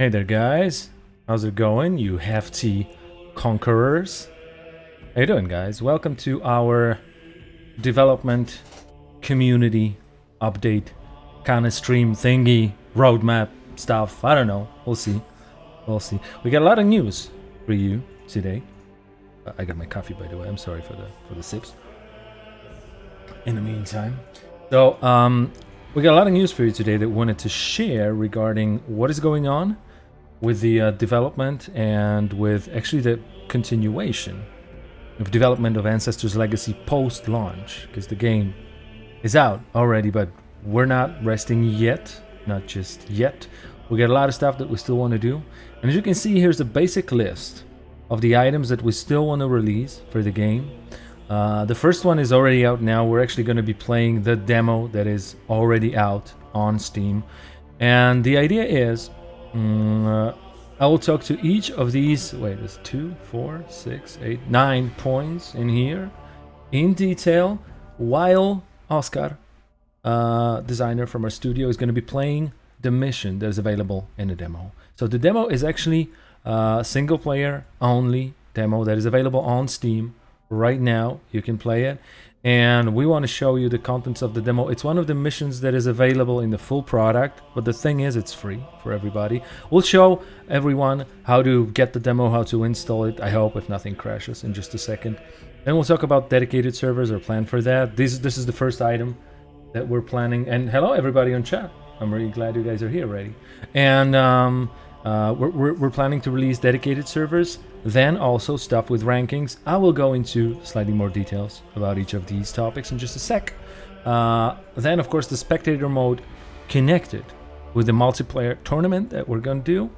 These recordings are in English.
Hey there guys, how's it going you hefty conquerors? How you doing guys? Welcome to our development community update kind of stream thingy, roadmap stuff, I don't know, we'll see, we'll see. We got a lot of news for you today. Uh, I got my coffee by the way, I'm sorry for the, for the sips. In the meantime, so um, we got a lot of news for you today that we wanted to share regarding what is going on with the uh, development and with actually the continuation of development of Ancestors Legacy post-launch because the game is out already but we're not resting yet not just yet we got a lot of stuff that we still want to do and as you can see here's a basic list of the items that we still want to release for the game uh, the first one is already out now. We're actually going to be playing the demo that is already out on Steam. And the idea is, um, uh, I will talk to each of these, wait, there's two, four, six, eight, nine points in here in detail while Oscar, uh, designer from our studio, is going to be playing the mission that is available in the demo. So the demo is actually a single player only demo that is available on Steam right now. You can play it. And we want to show you the contents of the demo. It's one of the missions that is available in the full product, but the thing is it's free for everybody. We'll show everyone how to get the demo, how to install it, I hope, if nothing crashes in just a second. Then we'll talk about dedicated servers or plan for that. This, this is the first item that we're planning. And hello, everybody on chat. I'm really glad you guys are here already. And um, uh, we're, we're, we're, planning to release dedicated servers, then also stuff with rankings. I will go into slightly more details about each of these topics in just a sec. Uh, then, of course, the spectator mode connected with the multiplayer tournament that we're going to do.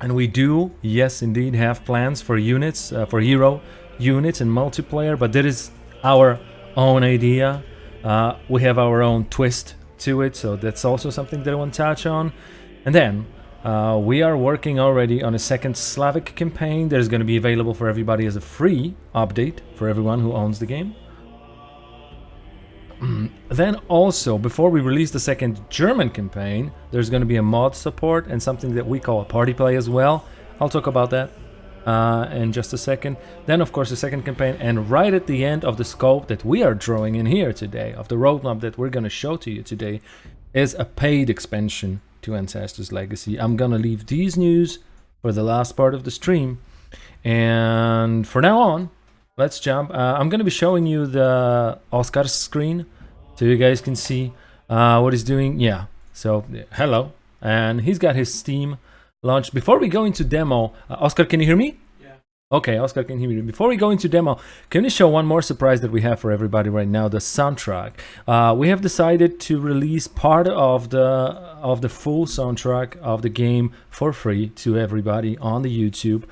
And we do, yes, indeed, have plans for units, uh, for hero units and multiplayer, but that is our own idea. Uh, we have our own twist to it, so that's also something that I want to touch on. And then uh, we are working already on a second Slavic campaign that is going to be available for everybody as a free update for everyone who owns the game. then also, before we release the second German campaign, there's going to be a mod support and something that we call a party play as well. I'll talk about that uh, in just a second. Then, of course, the second campaign, and right at the end of the scope that we are drawing in here today, of the roadmap that we're going to show to you today, is a paid expansion to Ancestors Legacy. I'm gonna leave these news for the last part of the stream. And for now on, let's jump. Uh, I'm gonna be showing you the Oscar screen so you guys can see uh, what he's doing. Yeah, so hello. And he's got his Steam launched. Before we go into demo, uh, Oscar, can you hear me? Okay, Oscar can hear me. Before we go into demo, can you show one more surprise that we have for everybody right now, the soundtrack. Uh, we have decided to release part of the of the full soundtrack of the game for free to everybody on the YouTube.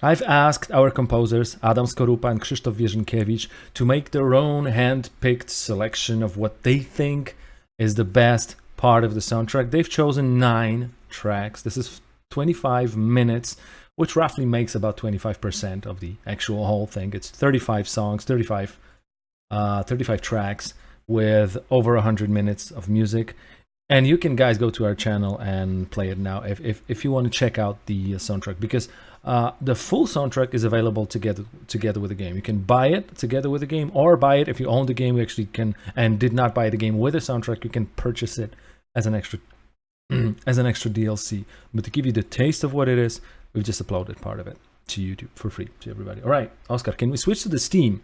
I've asked our composers, Adam Skorupa and Krzysztof Wierzynkiewicz, to make their own hand-picked selection of what they think is the best part of the soundtrack. They've chosen nine tracks. This is 25 minutes which roughly makes about 25% of the actual whole thing. It's 35 songs, 35, uh, 35 tracks with over 100 minutes of music. And you can guys go to our channel and play it now if, if, if you want to check out the soundtrack because uh, the full soundtrack is available together together with the game. You can buy it together with the game or buy it if you own the game. You actually can and did not buy the game with a soundtrack. You can purchase it as an extra as an extra DLC. But to give you the taste of what it is, We've just uploaded part of it to YouTube for free to everybody. All right, Oscar, can we switch to the Steam?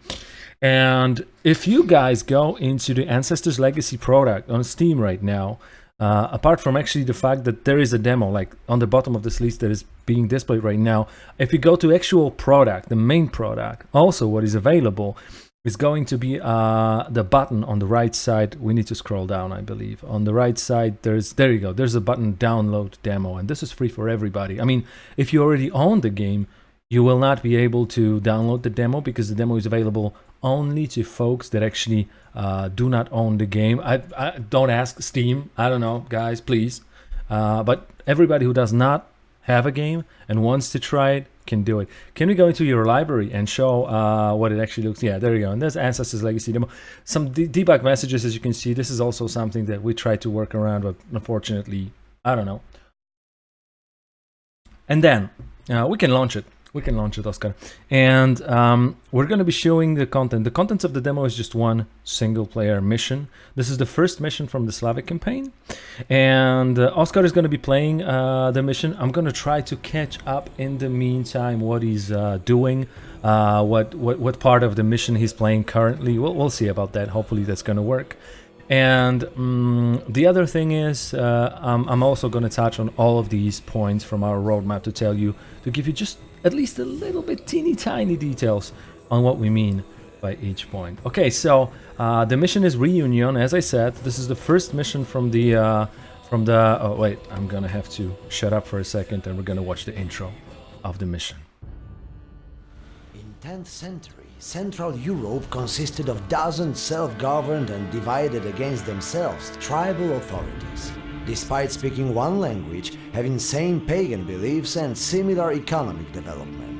And if you guys go into the Ancestors Legacy product on Steam right now, uh, apart from actually the fact that there is a demo like on the bottom of this list that is being displayed right now, if you go to actual product, the main product, also what is available, is going to be uh, the button on the right side. We need to scroll down, I believe. On the right side, there's there you go. There's a button download demo, and this is free for everybody. I mean, if you already own the game, you will not be able to download the demo because the demo is available only to folks that actually uh, do not own the game. I, I, don't ask Steam. I don't know, guys, please. Uh, but everybody who does not have a game and wants to try it can do it. Can we go into your library and show uh, what it actually looks? Yeah, there you go. And there's Ancestors Legacy demo. Some de debug messages, as you can see. This is also something that we try to work around, but unfortunately, I don't know. and then uh, we can launch it we can launch it, Oscar. And um, we're going to be showing the content. The contents of the demo is just one single player mission. This is the first mission from the Slavic campaign. And uh, Oscar is going to be playing uh, the mission. I'm going to try to catch up in the meantime what he's uh, doing, uh, what, what, what part of the mission he's playing currently. We'll, we'll see about that. Hopefully that's going to work. And um, the other thing is, uh, I'm, I'm also going to touch on all of these points from our roadmap to tell you, to give you just at least a little bit teeny tiny details on what we mean by each point. Okay, so uh, the mission is Reunion. As I said, this is the first mission from the uh, from the. Oh wait, I'm gonna have to shut up for a second, and we're gonna watch the intro of the mission. In 10th century, Central Europe consisted of dozens self-governed and divided against themselves tribal authorities despite speaking one language, having same pagan beliefs and similar economic development.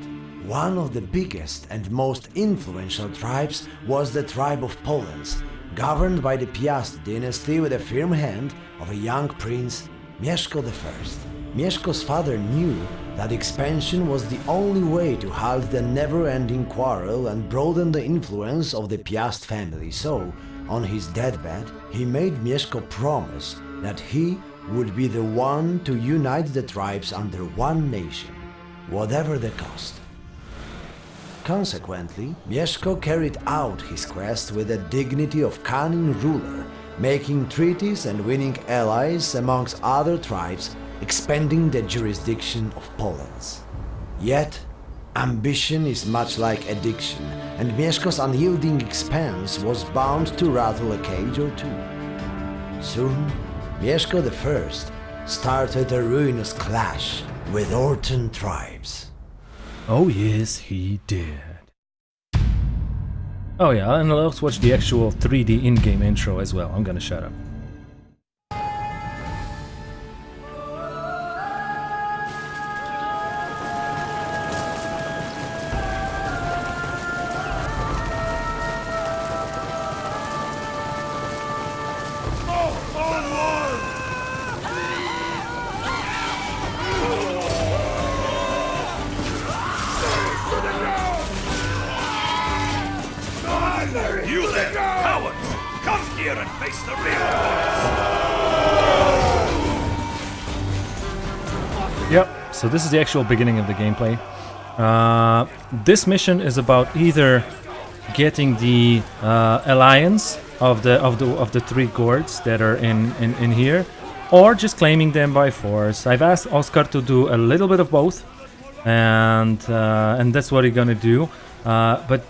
One of the biggest and most influential tribes was the tribe of Polens, governed by the Piast dynasty with a firm hand of a young prince, Mieszko I. Mieszko's father knew that expansion was the only way to halt the never-ending quarrel and broaden the influence of the Piast family, so, on his deathbed, he made Mieszko promise that he would be the one to unite the tribes under one nation, whatever the cost. Consequently, Mieszko carried out his quest with the dignity of cunning ruler, making treaties and winning allies amongst other tribes, expanding the jurisdiction of Poland. Yet, ambition is much like addiction, and Mieszko's unyielding expanse was bound to rattle a cage or two. Soon, Mieszko I started a ruinous clash with Orton tribes. Oh yes, he did. Oh yeah, and let's watch the actual 3D in-game intro as well. I'm gonna shut up. This is the actual beginning of the gameplay. Uh, this mission is about either getting the uh, alliance of the of the of the three gords that are in, in in here, or just claiming them by force. I've asked Oscar to do a little bit of both, and uh, and that's what he's gonna do. Uh, but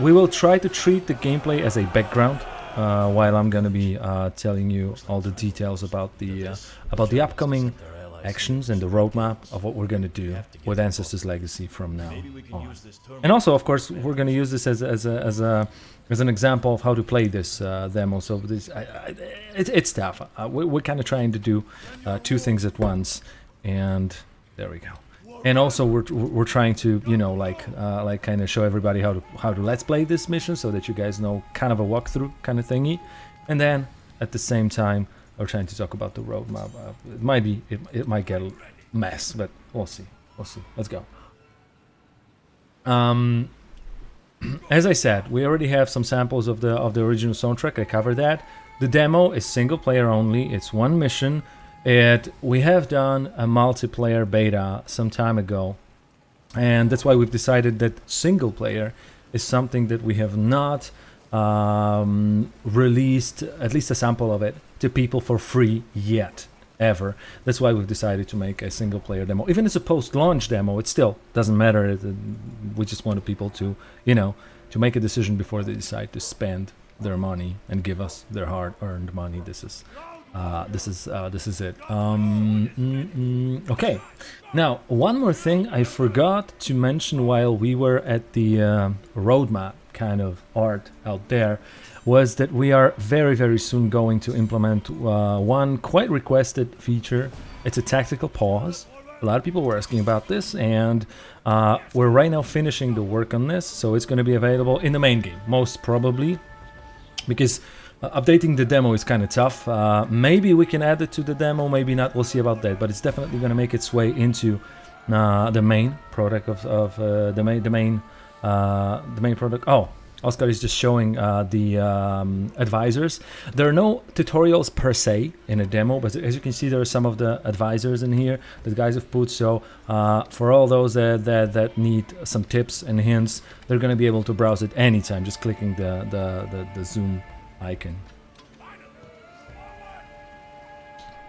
we will try to treat the gameplay as a background uh, while I'm gonna be uh, telling you all the details about the about the upcoming actions and the roadmap of what we're gonna do with Ancestors Legacy from now on. And also, of course, we're gonna use this as, as a as a as an example of how to play this uh, demo. So this I, I, it, it's tough. Uh, we, we're kind of trying to do uh, two things at once, and there we go and also we're, we're trying to you know like uh, like kind of show everybody how to how to let's play this mission so that you guys know kind of a walkthrough kind of thingy and then at the same time we're trying to talk about the roadmap. Uh, it might be it, it might get a mess but we'll see. We'll see. Let's go. Um as I said we already have some samples of the of the original soundtrack. I covered that. The demo is single player only. It's one mission. It we have done a multiplayer beta some time ago, and that's why we've decided that single player is something that we have not um, released at least a sample of it to people for free yet ever. That's why we've decided to make a single player demo. Even as a post-launch demo, it still doesn't matter. Uh, we just wanted people to, you know, to make a decision before they decide to spend their money and give us their hard-earned money. This is uh, this is uh, this is it. Um, mm, mm, okay, now one more thing I forgot to mention while we were at the uh, roadmap kind of art out there was that we are very very soon going to implement uh, one quite requested feature. It's a tactical pause. A lot of people were asking about this, and uh, we're right now finishing the work on this, so it's going to be available in the main game, most probably, because uh, updating the demo is kind of tough. Uh, maybe we can add it to the demo, maybe not. We'll see about that. But it's definitely going to make its way into uh, the main product of, of uh, the main the main uh, the main product. Oh, Oscar is just showing uh, the um, advisors. There are no tutorials per se in a demo, but as you can see, there are some of the advisors in here that guys have put. So uh, for all those that, that, that need some tips and hints, they're going to be able to browse it anytime, just clicking the, the, the, the zoom icon.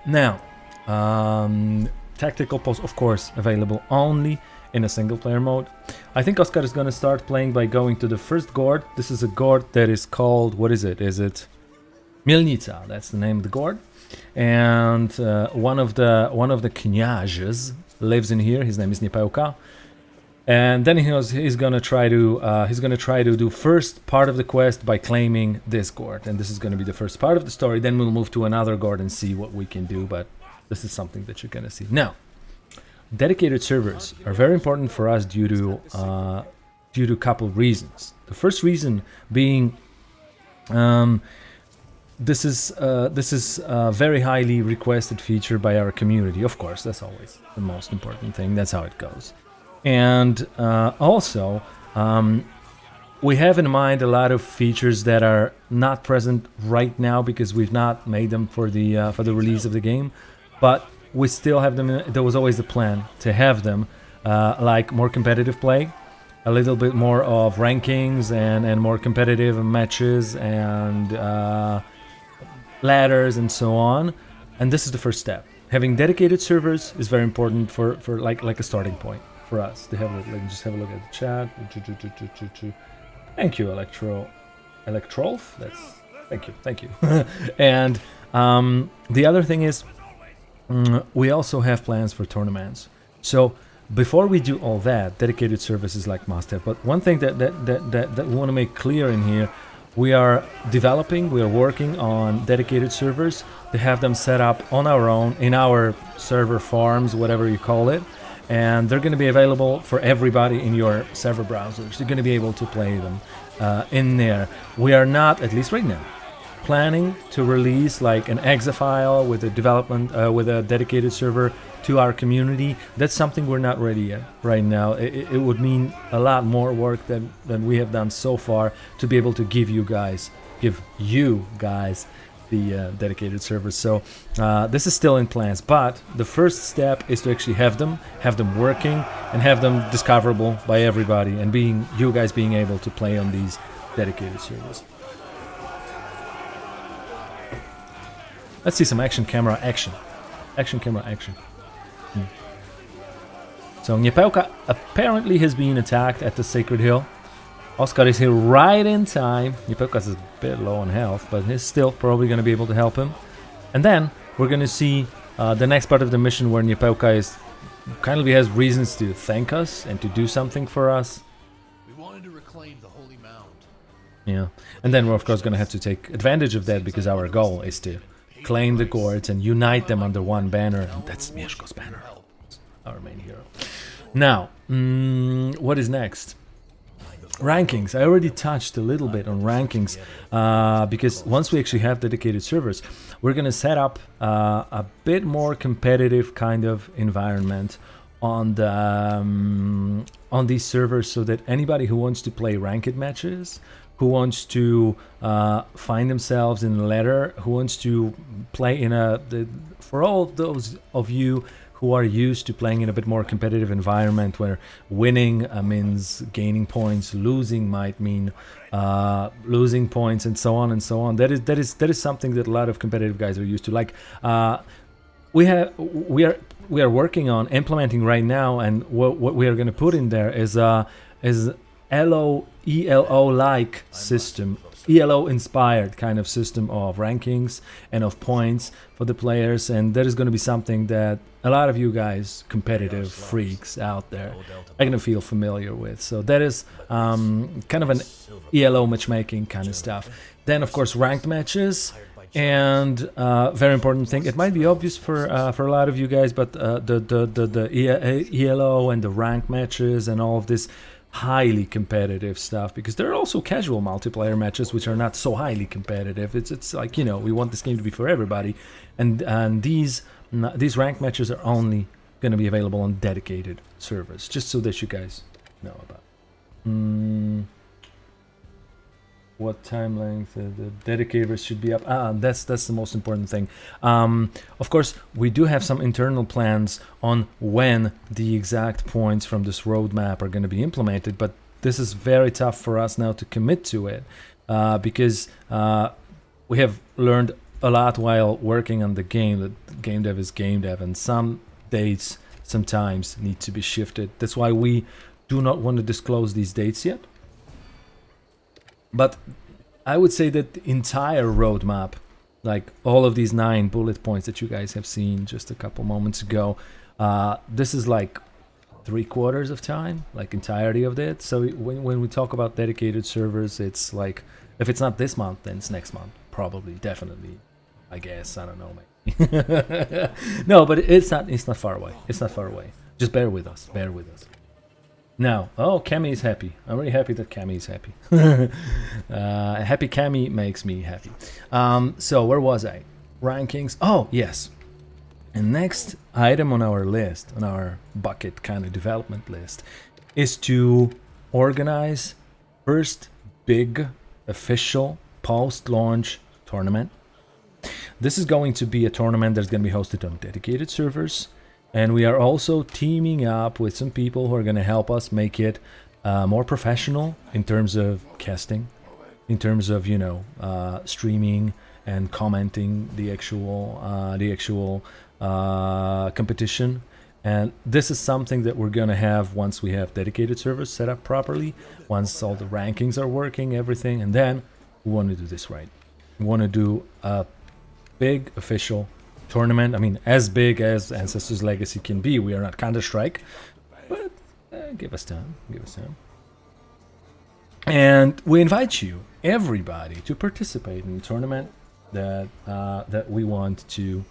Now, um, tactical pause, of course, available only in a single player mode. I think Oscar is gonna start playing by going to the first gord. This is a gord that is called, what is it? Is it Milnica? That's the name of the gord. And uh, one of the one of the kniazes lives in here. His name is Niepeuka. And then he was, he's gonna try to uh, he's gonna try to do first part of the quest by claiming this gord, and this is gonna be the first part of the story. Then we'll move to another gord and see what we can do. But this is something that you're gonna see now dedicated servers are very important for us due to uh, due to a couple reasons. The first reason being um, this is uh, this is a very highly requested feature by our community. Of course, that's always the most important thing. That's how it goes. And uh, also, um, we have in mind a lot of features that are not present right now because we've not made them for the uh, for the release of the game, but we still have them. There was always a plan to have them, uh, like more competitive play, a little bit more of rankings and and more competitive matches and uh, ladders and so on. And this is the first step. Having dedicated servers is very important for for like like a starting point for us. To have a, like just have a look at the chat. Thank you, Electro, Electrolf. That's thank you, thank you. and um, the other thing is Mm, we also have plans for tournaments. So before we do all that, dedicated services like must. But one thing that that, that, that, that we want to make clear in here, we are developing, we are working on dedicated servers to have them set up on our own in our server farms, whatever you call it. And they're going to be available for everybody in your server browsers. You're going to be able to play them uh, in there. We are not, at least right now, planning to release like an exe file with a development uh, with a dedicated server to our community that's something we're not ready yet right now. It, it, would mean a lot more work than than we have done so far to be able to give you guys give you guys the uh, dedicated servers so uh, this is still in plans but the first step is to actually have them have them working and have them discoverable by everybody and being you guys being able to play on these dedicated servers Let's see some action camera action. Action camera action. Hmm. So Niepeuka apparently has been attacked at the Sacred Hill. Oscar is here right in time. Niepeuka is a bit low on health, but he's still probably going to be able to help him. And then we're going to see uh, the next part of the mission where Niepeuka is kindly has reasons to thank us and to do something for us. We wanted to reclaim the Holy Mound. Yeah, and then we're of course going to have to take advantage of that because our goal is to claim the gords and unite them under one banner. And that's Mieszko's banner, our main hero. Now, mm, what is next? Rankings. I already touched a little bit on rankings uh, because once we actually have dedicated servers, we're going to set up uh, a bit more competitive kind of environment on the um, on these servers so that anybody who wants to play ranked matches who wants to uh, find themselves in a ladder, who wants to play in a, the, for all those of you who are used to playing in a bit more competitive environment where winning uh, means gaining points, losing might mean uh, losing points, and so on and so on. That is that is that is something that a lot of competitive guys are used to. Like uh, we have, we are we are working on implementing right now, and what, what we are going to put in there is uh, is Elo ELO like system, ELO inspired kind of system of rankings and of points for the players, and that is going to be something that a lot of you guys, competitive freaks out there, are going to feel familiar with. So that is um, kind of an ELO matchmaking kind of stuff. Then, of course, ranked matches. And uh, very important thing, it might be obvious for uh, for a lot of you guys, but uh, the, the, the the ELO and the rank matches and all of this highly competitive stuff because there are also casual multiplayer matches which are not so highly competitive. It's it's like you know we want this game to be for everybody, and and these these rank matches are only going to be available on dedicated servers, just so that you guys know about. Mm, what time length uh, the dedicators should be up? Ah, that's that's the most important thing. Um, of course, we do have some internal plans on when the exact points from this roadmap are going to be implemented, but this is very tough for us now to commit to it uh, because uh, we have learned a lot while working on the game that game dev is game dev, and some dates sometimes need to be shifted. That's why we do not want to disclose these dates yet. But I would say that the entire roadmap, like all of these nine bullet points that you guys have seen just a couple moments ago, uh, this is like three quarters of time, like entirety of it. So when, when we talk about dedicated servers, it's like, if it's not this month, then it's next month. Probably, definitely, I guess. I don't know, maybe. no, but it's not, it's not far away. It's not far away. Just bear with us, bear with us. Now, oh, Cammy is happy. I'm really happy that Cammy is happy. uh, happy Cammy makes me happy. Um, so, where was I? Rankings. Oh, yes. And next item on our list, on our bucket kind of development list, is to organize first big official post-launch tournament. This is going to be a tournament that's going to be hosted on dedicated servers and we are also teaming up with some people who are going to help us make it uh, more professional in terms of casting, in terms of, you know, uh, streaming and commenting the actual, uh, the actual uh, competition. And this is something that we're going to have once we have dedicated servers set up properly, once all the rankings are working, everything. And then we want to do this right. We want to do a big official tournament. I mean, as big as Ancestors Legacy can be, we are not Counter-Strike, but uh, give us time, give us time. And we invite you, everybody, to participate in the tournament that uh, that we want to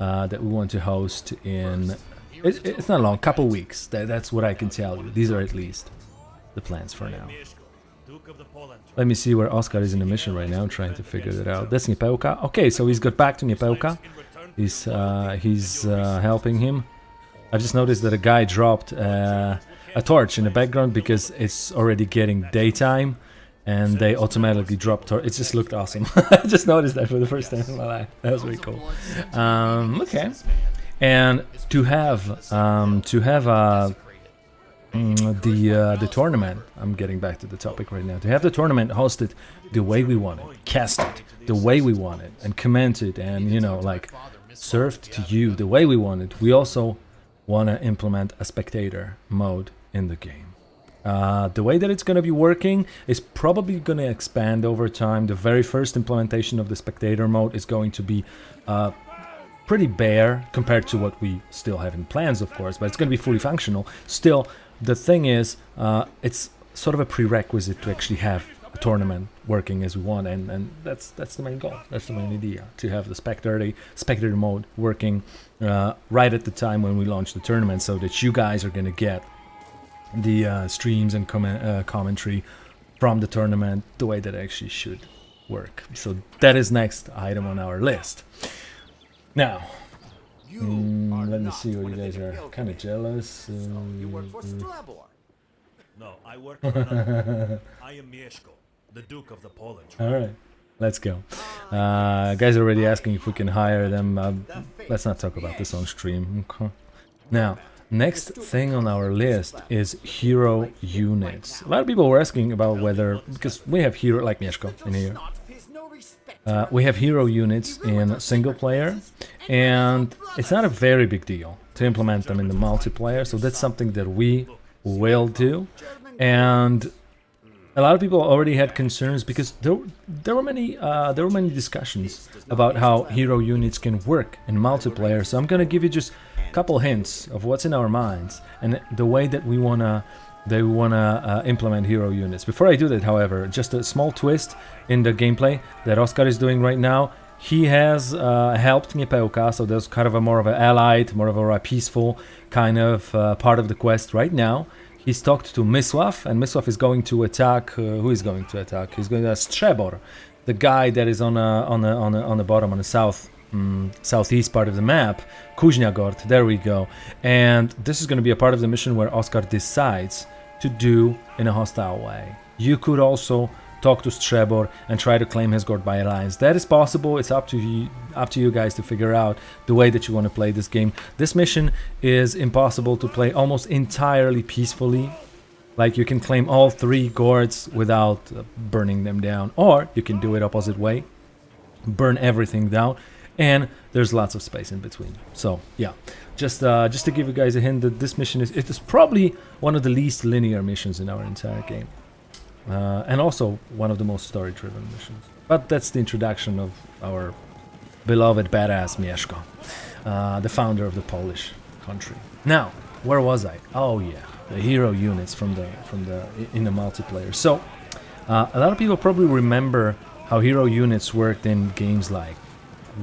uh, that we want to host in. It, it's not long, couple weeks. That, that's what I can tell you. These are at least the plans for now. Let me see where Oscar is in the mission right now, trying to figure that out. That's Niepeuka. Okay, so he's got back to Niepeuka. He's uh, he's uh, helping him. I just noticed that a guy dropped uh, a torch in the background because it's already getting daytime and they automatically dropped torch. It just looked awesome. I just noticed that for the first time in my life. That was really cool. Um, okay, and to have um, to have a mm, the uh, the tournament. I'm getting back to the topic right now. To have the tournament hosted the way we want it, cast it the way we want it, and comment it, and you know like served to you the way we want it, we also want to implement a spectator mode in the game. Uh, the way that it's going to be working is probably going to expand over time. The very first implementation of the spectator mode is going to be uh, pretty bare compared to what we still have in plans, of course, but it's going to be fully functional. Still, the thing is, uh, it's sort of a prerequisite to actually have tournament working as we want and and that's that's the main goal that's the main idea to have the spectator spectator mode working uh, right at the time when we launch the tournament so that you guys are going to get the uh, streams and comment, uh, commentary from the tournament the way that actually should work. So that is next item on our list. Now mm, let me see what you guys are kind of jealous you work for Strabor. No, I work for another. I am Mieszko the Duke of the Poland. All right, let's go. Uh, guys are already asking if we can hire them. Uh, let's not talk about this on stream. Okay. Now, next thing on our list is hero units. A lot of people were asking about whether, because we have hero, like Mieszko in here. Uh, we have hero units in single player, and it's not a very big deal to implement them in the multiplayer, so that's something that we will do. And a lot of people already had concerns because there there were many uh, there were many discussions about how hero units can work in multiplayer. So I'm gonna give you just a couple hints of what's in our minds and the way that we wanna they wanna uh, implement hero units. Before I do that, however, just a small twist in the gameplay that Oscar is doing right now. He has uh, helped Niepeuka, so there's kind of a more of an allied, more of a peaceful kind of uh, part of the quest right now he's talked to Miswaf, and Miswaf is going to attack. Uh, who is going to attack? He's going to Strebor, the guy that is on a, on a, on a, on the bottom on the south mm, southeast part of the map, Kuzniagord. There we go. And this is going to be a part of the mission where Oscar decides to do in a hostile way. You could also talk to Strebor and try to claim his Gord by alliance. That is possible. It's up to you, up to you guys to figure out the way that you want to play this game. This mission is impossible to play almost entirely peacefully. Like you can claim all three Gords without uh, burning them down, or you can do it opposite way, burn everything down, and there's lots of space in between. So yeah, just uh, just to give you guys a hint that this mission is it is probably one of the least linear missions in our entire game. Uh, and also one of the most story-driven missions. But that's the introduction of our beloved badass Mieszko, uh, the founder of the Polish country. Now, where was I? Oh yeah, the hero units from the from the in the multiplayer. So, uh, a lot of people probably remember how hero units worked in games like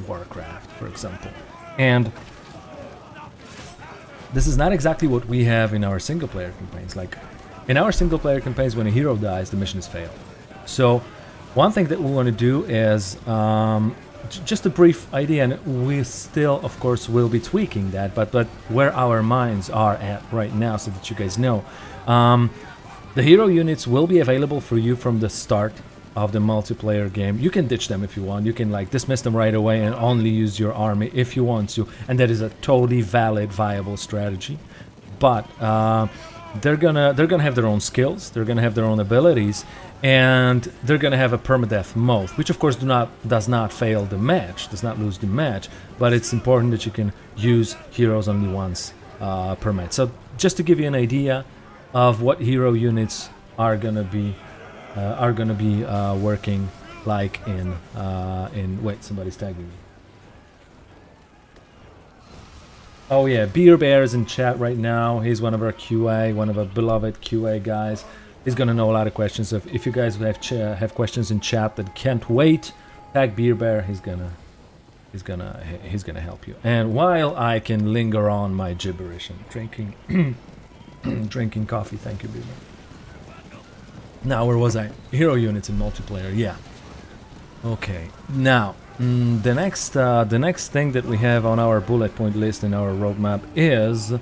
Warcraft, for example, and this is not exactly what we have in our single-player campaigns. Like in our single player campaigns, when a hero dies, the mission is failed. So one thing that we want to do is um, just a brief idea, and we still, of course, will be tweaking that, but, but where our minds are at right now, so that you guys know. Um, the hero units will be available for you from the start of the multiplayer game. You can ditch them if you want. You can like dismiss them right away and only use your army if you want to, and that is a totally valid, viable strategy. But uh, they're gonna they're gonna have their own skills they're gonna have their own abilities and they're gonna have a permadeath mode which of course do not does not fail the match does not lose the match but it's important that you can use heroes only once uh, per match. So just to give you an idea of what hero units are gonna be uh, are gonna be uh, working like in uh, in wait somebody's tagging me Oh yeah, Beer Bear is in chat right now. He's one of our QA, one of our beloved QA guys. He's gonna know a lot of questions. If, if you guys have have questions in chat that can't wait, tag Beer Bear. He's gonna he's gonna he's gonna help you. And while I can linger on my gibberish and drinking drinking coffee, thank you, Beer Bear. Now where was I? Hero units in multiplayer. Yeah. Okay. Now Mm, the next, uh, the next thing that we have on our bullet point list in our roadmap is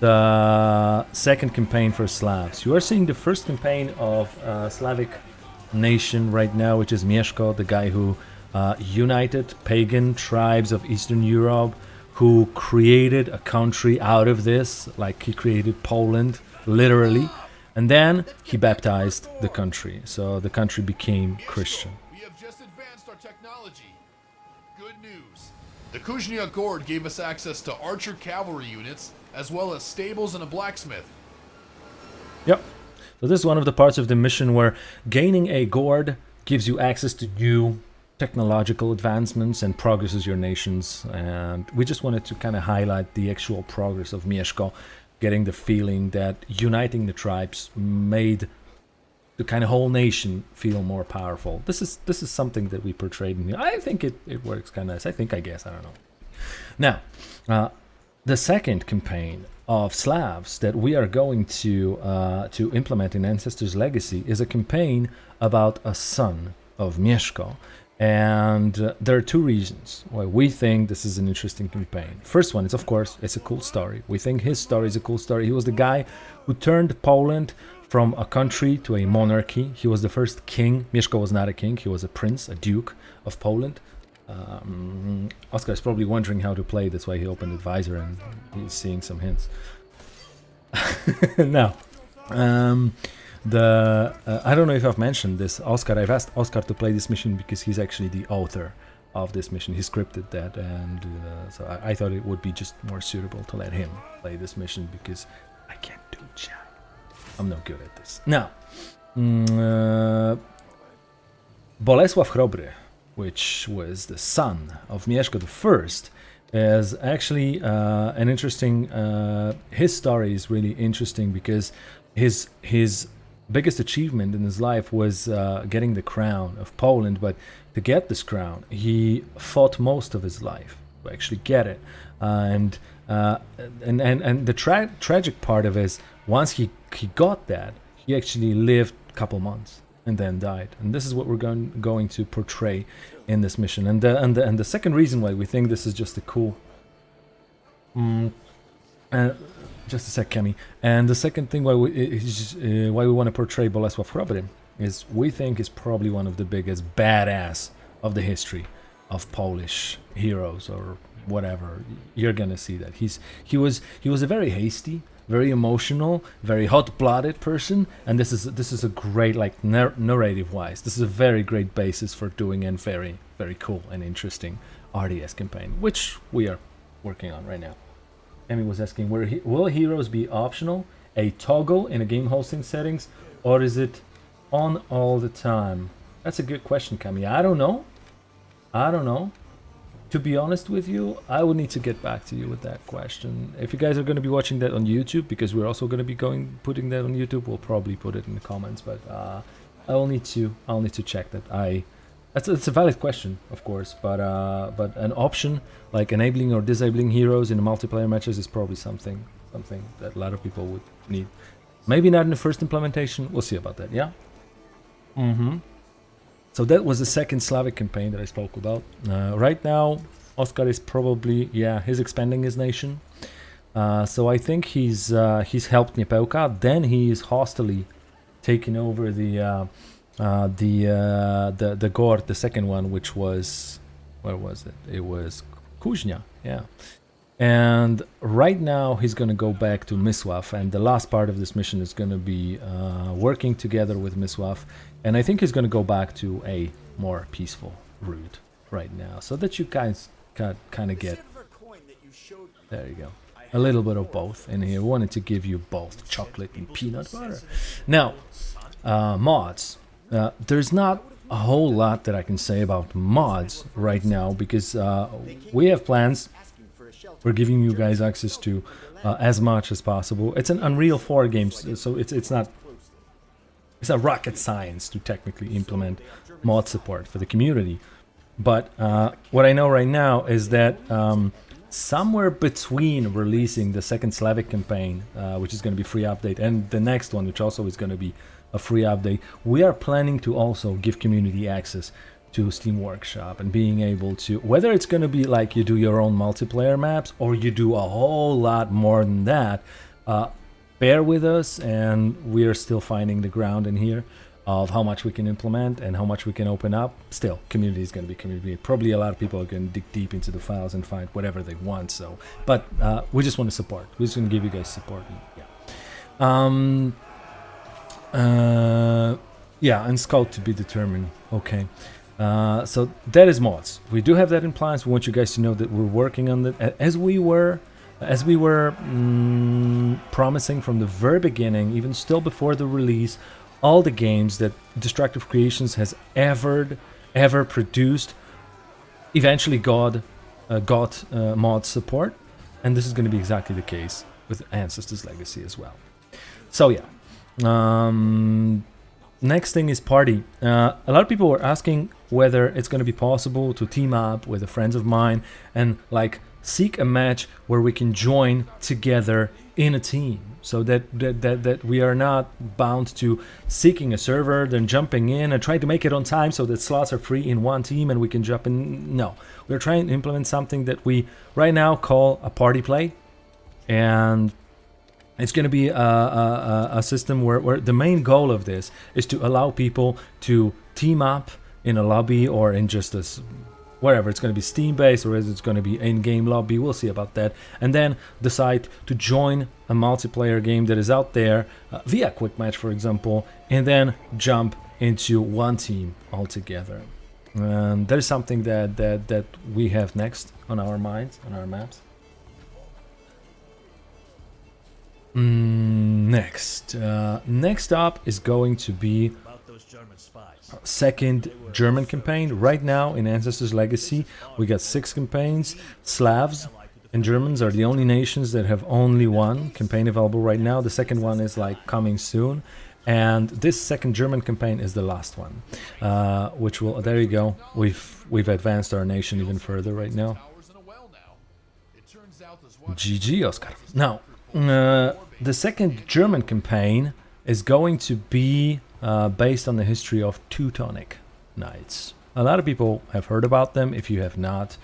the second campaign for Slavs. You are seeing the first campaign of uh, Slavic nation right now, which is Mieszko, the guy who uh, united pagan tribes of Eastern Europe, who created a country out of this, like he created Poland, literally, and then he baptized the country, so the country became Christian. The Kuznia Gord gave us access to archer cavalry units, as well as stables and a blacksmith. Yep. So this is one of the parts of the mission where gaining a gord gives you access to new technological advancements and progresses your nations. And we just wanted to kind of highlight the actual progress of Mieszko, getting the feeling that uniting the tribes made the kind of whole nation feel more powerful. This is this is something that we portrayed in here. I think it, it works kind of nice. I think, I guess, I don't know. Now, uh, the second campaign of Slavs that we are going to uh, to implement in Ancestors Legacy is a campaign about a son of Mieszko. And uh, there are two reasons why we think this is an interesting campaign. First one is, of course, it's a cool story. We think his story is a cool story. He was the guy who turned Poland from a country to a monarchy. He was the first king. Mieszko was not a king, he was a prince, a duke of Poland. Um, Oscar is probably wondering how to play, that's why he opened Advisor and he's seeing some hints. now, um, the uh, I don't know if I've mentioned this, Oscar. I've asked Oscar to play this mission because he's actually the author of this mission. He scripted that, and uh, so I, I, thought it would be just more suitable to let him play this mission because I can't do. I'm no good at this. Now, mm, uh, Bolesław Chrobry, which was the son of Mieszko I, is actually uh, an interesting. Uh, his story is really interesting because his his biggest achievement in his life was uh, getting the crown of Poland. But to get this crown, he fought most of his life to actually get it. Uh, and, uh, and and and the tra- tragic part of it is once he he got that, he actually lived a couple months and then died. And this is what we're going going to portray in this mission. And the and the, and the second reason why we think this is just a cool. Mm, uh, just a sec, Kemi. And the second thing why we is, uh, why we want to portray Bolesław Chrobry is we think is probably one of the biggest badass of the history of Polish heroes or whatever. You're gonna see that he's he was he was a very hasty, very emotional, very hot-blooded person, and this is this is a great like nar- narrative-wise. This is a very great basis for doing a very very cool and interesting RTS campaign, which we are working on right now. Emmy was asking, he- will heroes be optional, a toggle in a game hosting settings, or is it on all the time? That's a good question, Kami. I don't know. I don't know. To be honest with you, I would need to get back to you with that question. If you guys are going to be watching that on YouTube, because we're also going to be going putting that on YouTube, we'll probably put it in the comments. But uh, I'll need to I'll need to check that. I that's it's a valid question, of course, but uh, but an option like enabling or disabling heroes in multiplayer matches is probably something something that a lot of people would need. Maybe not in the first implementation. We'll see about that. Yeah. Mm-hmm. So that was the second Slavic campaign that I spoke about. Uh, right now, Oscar is probably yeah he's expanding his nation. Uh, so I think he's uh, he's helped Niepelka. Then he is hostily taking over the uh, uh, the uh, the the Gord, the second one, which was where was it? It was Kuznia, yeah. And right now he's gonna go back to Miswaf and the last part of this mission is gonna be uh, working together with Miswaf. and I think he's gonna go back to a more peaceful route right now, so that you guys can kind of get. There you go. A little bit of both in here. Wanted to give you both chocolate and peanut butter. Now, uh, mods. Uh, there's not a whole lot that I can say about mods right now because uh, we have plans. We're giving you guys access to uh, as much as possible. It's an Unreal 4 game, so it's it's not it's a rocket science to technically implement mod support for the community. But uh, what I know right now is that um, somewhere between releasing the second Slavic campaign, uh, which is going to be free update, and the next one, which also is going to be a free update, we are planning to also give community access to Steam Workshop and being able to, whether it's going to be like you do your own multiplayer maps or you do a whole lot more than that, uh, bear with us and we are still finding the ground in here of how much we can implement and how much we can open up. Still, community is going to be community. Probably a lot of people are going to dig deep into the files and find whatever they want. So, but uh, we just want to support. We're just going to give you guys support. Yeah. Um, uh, yeah, and scout to be determined. Okay. Uh, so that is mods. We do have that in plans. We want you guys to know that we're working on that as we were, as we were mm, promising from the very beginning, even still before the release. All the games that Destructive Creations has ever, ever produced, eventually got, uh, got uh, mod support, and this is going to be exactly the case with Ancestors Legacy as well. So yeah, um, next thing is party. Uh, a lot of people were asking whether it's going to be possible to team up with a friends of mine and like seek a match where we can join together in a team. So that, that that that we are not bound to seeking a server then jumping in and trying to make it on time so that slots are free in one team and we can jump in. No. We're trying to implement something that we right now call a party play. And it's going to be a, a, a system where, where the main goal of this is to allow people to team up in a lobby or in just a s- wherever. It's going to be steam based or is it's going to be in-game lobby? We'll see about that. And then decide to join a multiplayer game that is out there uh, via quick match for example and then jump into one team altogether. And that is something that that that we have next on our minds on our maps Mm, next uh, next up is going to be second German campaign. Right now in Ancestors Legacy, we got six campaigns. Slavs and Germans are the only nations that have only one campaign available right now. The second one is like coming soon. And this second German campaign is the last one, uh, which will. There you go. We've we've advanced our nation even further right now. GG, Oscar. Now, uh, the second German campaign is going to be uh, based on the history of Teutonic Knights. A lot of people have heard about them. If you have not,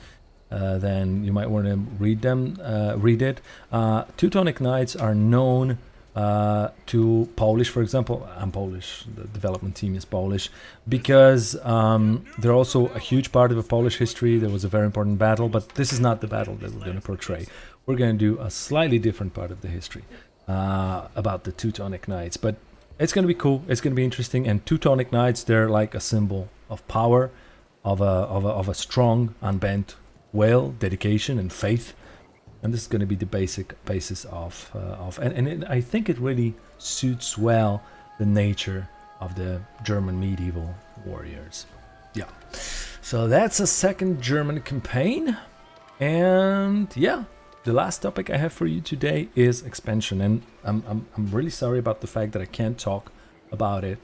uh, then you might want to read them, uh, read it. Uh, Teutonic Knights are known uh, to Polish, for example. I'm Polish. The development team is Polish because um, they're also a huge part of the Polish history. There was a very important battle, but this is not the battle that we're going to portray. We're going to do a slightly different part of the history uh, about the Teutonic Knights, but it's going to be cool. It's going to be interesting. And Teutonic Knights, they're like a symbol of power, of a of a, of a strong, unbent will, dedication, and faith and this is going to be the basic basis of uh, of and, and it, I think it really suits well the nature of the German medieval warriors. Yeah. So that's a second German campaign. And yeah, the last topic I have for you today is expansion. And I'm, I'm, I'm really sorry about the fact that I can't talk about it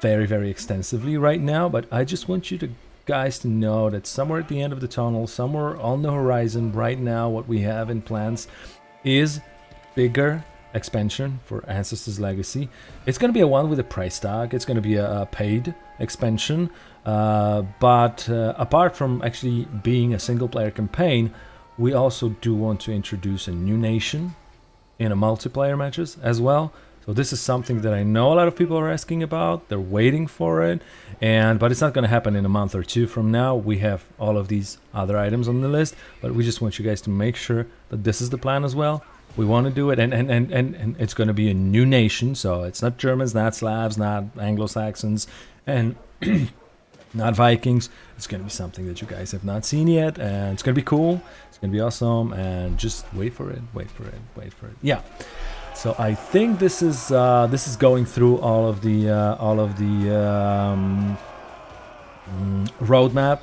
very, very extensively right now, but I just want you to guys to know that somewhere at the end of the tunnel, somewhere on the horizon right now, what we have in plans is bigger expansion for Ancestors Legacy. It's going to be a one with a price tag. It's going to be a, a paid expansion. Uh, but uh, apart from actually being a single player campaign, we also do want to introduce a new nation in a multiplayer matches as well. So this is something that I know a lot of people are asking about. They're waiting for it, and but it's not going to happen in a month or two from now. We have all of these other items on the list, but we just want you guys to make sure that this is the plan as well. We want to do it, and and and and, and it's going to be a new nation. So it's not Germans, not Slavs, not Anglo-Saxons, and not Vikings. It's going to be something that you guys have not seen yet, and it's going to be cool. It's to be awesome, and just wait for it, wait for it, wait for it. Yeah. So I think this is uh, this is going through all of the uh, all of the um, mm, roadmap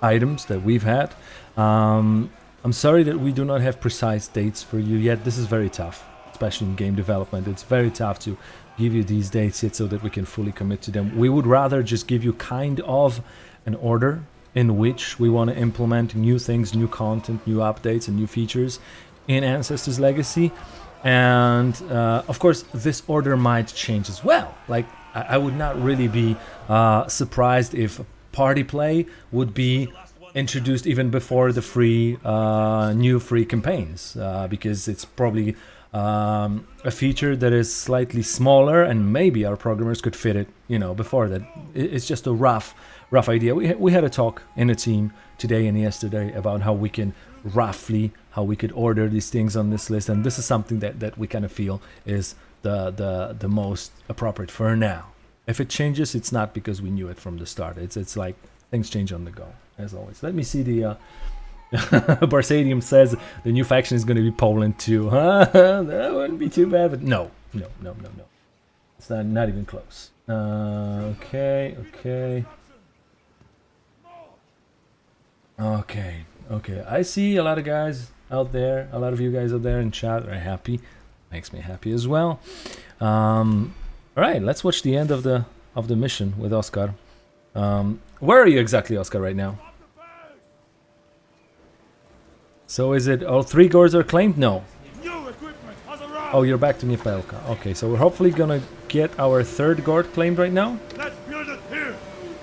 items that we've had. Um, I'm sorry that we do not have precise dates for you yet. This is very tough, especially in game development. It's very tough to give you these dates yet so that we can fully commit to them. We would rather just give you kind of an order in which we want to implement new things, new content, new updates, and new features in Ancestors Legacy. And uh, of course this order might change as well. Like i, would not really be uh, surprised if party play would be introduced even before the free uh, new free campaigns uh, because it's probably um, a feature that is slightly smaller and maybe our programmers could fit it you know before that. It's just a rough rough idea we, we had a talk in the team today and yesterday about how we can roughly how we could order these things on this list and this is something that, that we kind of feel is the, the the most appropriate for now if it changes it's not because we knew it from the start it's it's like things change on the go as always let me see the uh Barsadium says the new faction is going to be Poland too. Huh? that wouldn't be too bad, but no, no, no, no, no. It's not not even close. Uh, okay, okay, okay, okay. I see a lot of guys out there, a lot of you guys out there in chat are happy. Makes me happy as well. Um, all right, let's watch the end of the of the mission with Oscar. Um, where are you exactly, Oscar, right now? So is it all three gords are claimed? No. Oh, you're back to Miepelka. Okay, so we're hopefully gonna get our third gord claimed right now. Let's build it here.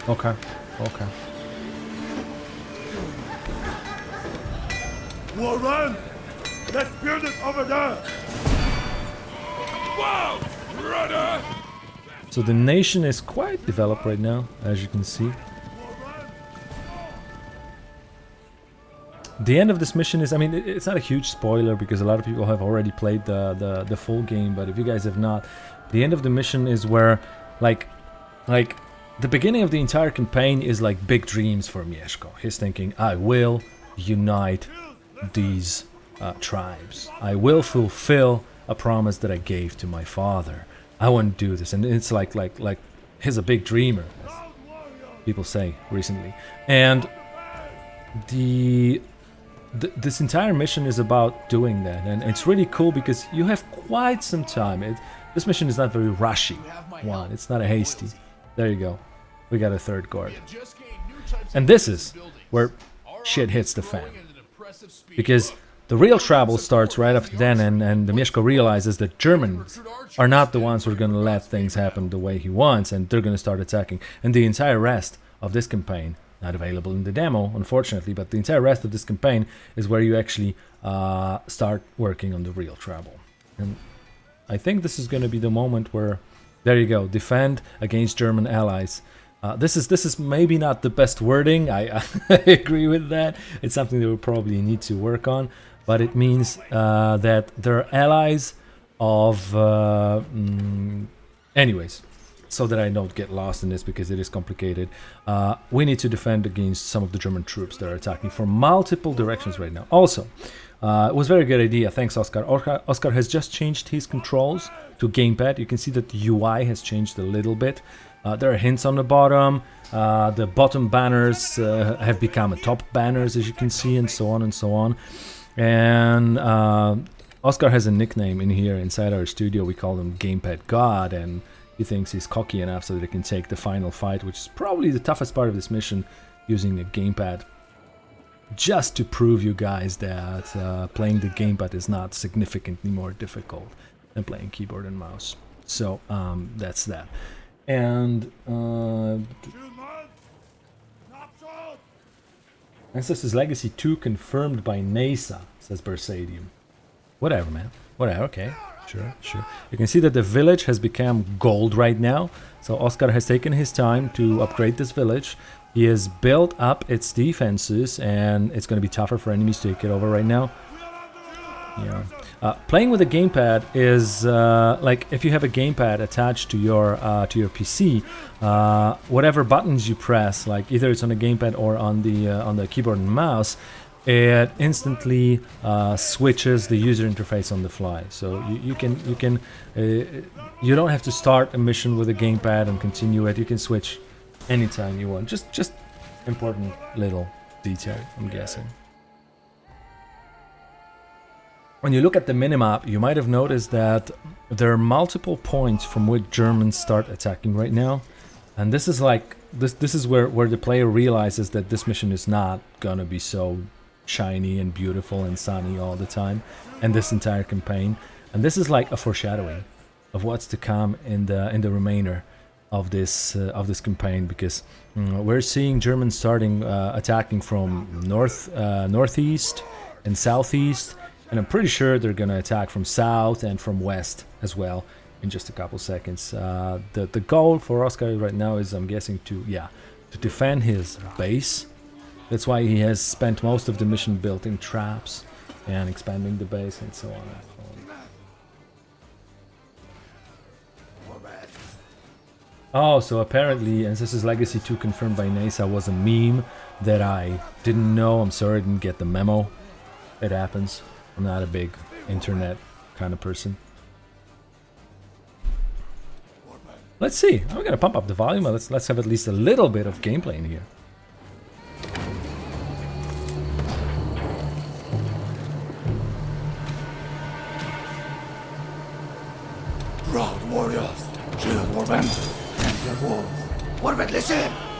Okay, let's build it over there. So the nation is quite developed right now, as you can see. The end of this mission is, I mean, it's not a huge spoiler because a lot of people have already played the, the, the full game, but if you guys have not, the end of the mission is where, like, like, the beginning of the entire campaign is like big dreams for Mieszko. He's thinking, I will unite these uh, tribes. I will fulfill a promise that I gave to my father. I want to do this, and it's like like like he's a big dreamer, as people say recently. And the th this entire mission is about doing that, and it's really cool because you have quite some time. It, this mission is not very rushy. One, it's not a hasty. There you go. We got a third gord. And this is where shit hits the fan. at an impressive speed. Because the real trouble starts right after then, and, and the Mieszko realizes that Germans are not the ones who are going to let things happen the way he wants, and they're going to start attacking. And the entire rest of this campaign, not available in the demo, unfortunately, but the entire rest of this campaign is where you actually uh, start working on the real trouble. And I think this is going to be the moment where, there you go, defend against German allies. Uh, this is this is maybe not the best wording. I, I agree with that. It's something that we probably need to work on, but it means uh, that they're allies of. Uh, mm, anyways, so that I don't get lost in this because it is complicated. Uh, we need to defend against some of the German troops that are attacking from multiple directions right now. Also, uh, it was a very good idea. Thanks. Oscar. Oscar has just changed his controls to gamepad. You can see that the UI has changed a little bit. Uh, there are hints on the bottom. Uh, the bottom banners uh, have become top banners, as you can see, and so on and so on. And uh, Oscar has a nickname in here inside our studio. We call him Gamepad God, and he thinks he's cocky enough so that he can take the final fight, which is probably the toughest part of this mission, using a gamepad. Just to prove you guys that uh, playing the gamepad is not significantly more difficult than playing keyboard and mouse. So um, that's that. And uh, Ancestors Legacy 2 confirmed by NASA, says Bersadium. Whatever, man. Whatever, okay. Sure, sure. You can see that the village has become gold right now. So Oscar has taken his time to upgrade this village. He has built up its defenses and it's going to be tougher for enemies to take it over right now. Yeah. Uh, playing with a gamepad is uh, like if you have a gamepad attached to your uh, to your PC, uh, whatever buttons you press, like either it's on the gamepad or on the uh, on the keyboard and mouse, it instantly switches the user interface on the fly. So you, you can you can you don't have to start a mission with a gamepad and continue it. You can switch anytime you want. Just just important little detail, I'm guessing. When you look at the minimap, you might have noticed that there are multiple points from which Germans start attacking right now. And this is like, this this is where, where the player realizes that this mission is not gonna be so shiny and beautiful and sunny all the time. And this entire campaign. And this is like a foreshadowing of what's to come in the in the remainder of this uh, of this campaign because mm, we're seeing Germans starting uh, attacking from north uh, northeast and southeast and I'm pretty sure they're going to attack from south and from west as well in just a couple seconds. Uh, the, the goal for Oscar right now is, I'm guessing, to, yeah, to defend his base. That's why he has spent most of the mission building traps and expanding the base and so on. Oh, so apparently Ancestors Legacy 2 confirmed by NASA was a meme that I didn't know. I'm sorry I didn't get the memo. It happens. I'm not a big internet kind of person. Let's see. I'm gonna pump up the volume. Let's let's have at least a little bit of gameplay in here. Proud warriors, shield warband, champion wolves. Warband, listen!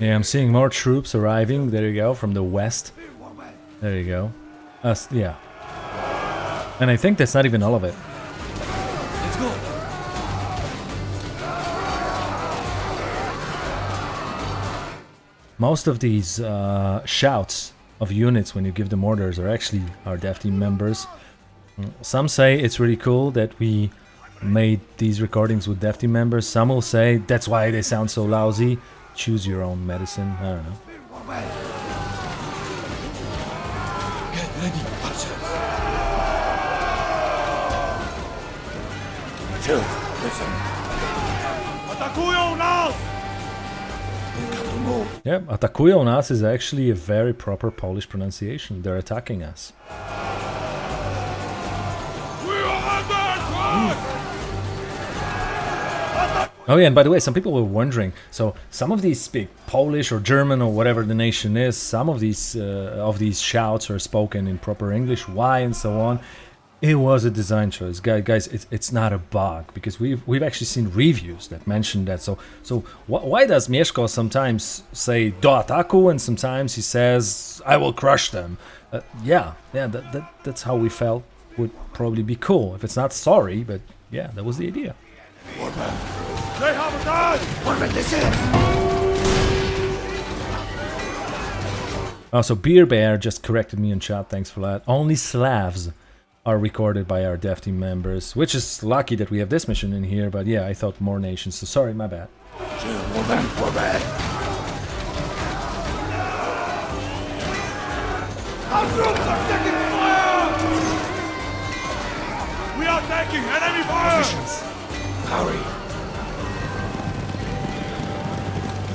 Yeah, I'm seeing more troops arriving. There you go, from the west. There you go. Uh, yeah. And I think that's not even all of it. Let's go! Most of these uh, shouts of units when you give them orders are actually our dev team members. Some say it's really cool that we made these recordings with dev team members. Some will say that's why they sound so lousy choose your own medicine. I don't know. Get ready, archers. Chill, listen. Atakują nas! Yeah, atakują nas is actually a very proper Polish pronunciation. They're attacking us. Oh yeah, and by the way, some people were wondering. So some of these speak Polish or German or whatever the nation is. Some of these uh, of these shouts are spoken in proper English. Why and so on. It was a design choice, guys. Guys, it's, it's not a bug because we've we've actually seen reviews that mention that. So so wh why does Mieszko sometimes say do ataku and sometimes he says I will crush them? Uh, yeah, yeah, that, that that's how we felt would probably be cool. If it's not sorry, but yeah, that was the idea. They have a gun! Oh, Warband, listen! Also, Beer Bear just corrected me in chat. Thanks for that. Only Slavs are recorded by our dev team members, which is lucky that we have this mission in here. But yeah, I thought more nations. So sorry, my bad. Warband, Warband! Our troops are taking fire! We are taking enemy fire! Hurry!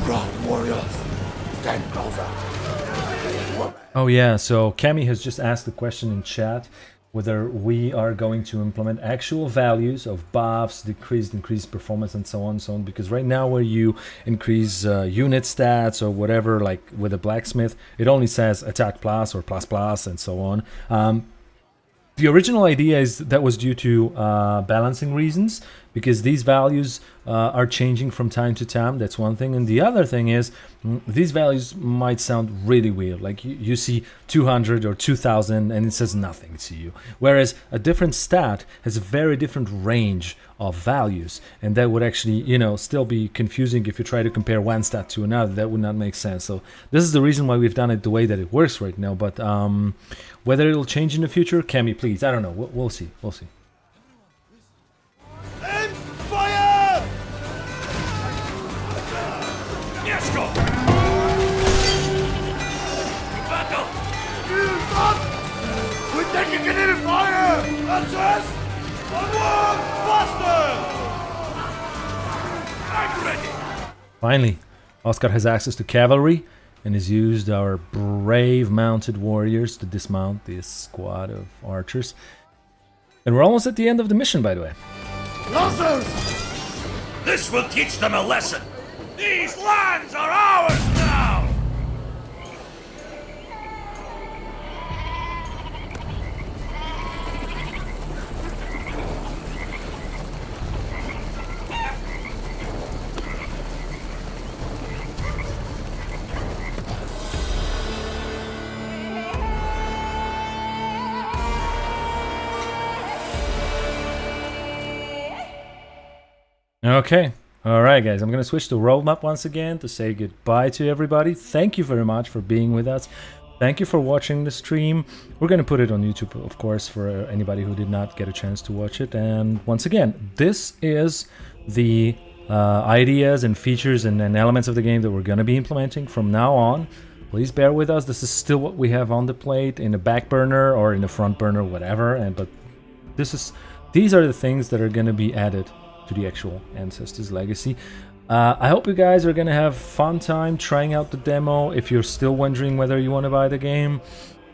Run, warriors! Stand closer! Oh yeah, so Cami has just asked the question in chat whether we are going to implement actual values of buffs, decreased, increased performance, and so on and so on. Because right now, where you increase uh, unit stats or whatever, like with a blacksmith, it only says attack plus or plus plus and so on. Um, the original idea is that was due to uh, balancing reasons because these values uh, are changing from time to time. That's one thing. And the other thing is mm, these values might sound really weird. Like you, you see 200 or 2000 and it says nothing to you. Whereas a different stat has a very different range of values. And that would actually you know still be confusing if you try to compare one stat to another. That would not make sense. So this is the reason why we've done it the way that it works right now. But um, whether it'll change in the future can Cami please. I don't know. We'll, we'll see. We'll see Finally, Oscar has access to cavalry and has used our brave mounted warriors to dismount this squad of archers. And we're almost at the end of the mission, by the way. Lancers! This will teach them a lesson! These lands are ours Okay. All right, guys. I'm going to switch to roadmap once again to say goodbye to everybody. Thank you very much for being with us. Thank you for watching the stream. We're going to put it on YouTube, of course, for anybody who did not get a chance to watch it. And once again, this is the uh, ideas and features and, and elements of the game that we're going to be implementing from now on. Please bear with us. This is still what we have on the plate in the back burner or in the front burner, whatever. And but this is these are the things that are going to be added to the actual Ancestors Legacy. Uh, I hope you guys are going to have fun time trying out the demo. If you're still wondering whether you want to buy the game,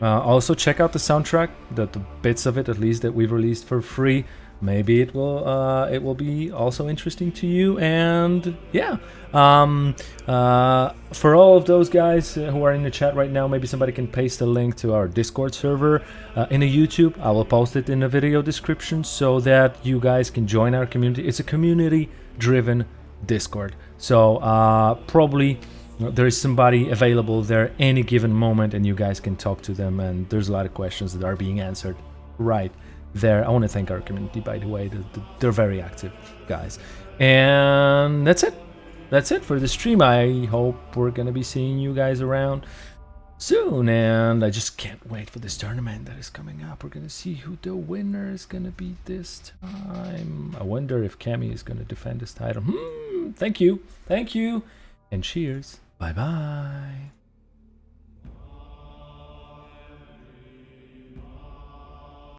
uh, also check out the soundtrack, the, the bits of it at least that we've released for free. Maybe it will uh, it will be also interesting to you. And yeah, um, uh, for all of those guys uh, who are in the chat right now, maybe somebody can paste a link to our Discord server uh, in a YouTube. I will post it in the video description so that you guys can join our community. It's a community-driven Discord, so uh, probably there is somebody available there any given moment, and you guys can talk to them. And there's a lot of questions that are being answered right there. I want to thank our community, by the way. They're very active guys. And that's it. That's it for the stream. I hope we're going to be seeing you guys around soon. And I just can't wait for this tournament that is coming up. We're going to see who the winner is going to be this time. I wonder if Cami is going to defend this title. Hmm, thank you. Thank you. And cheers. Bye-bye.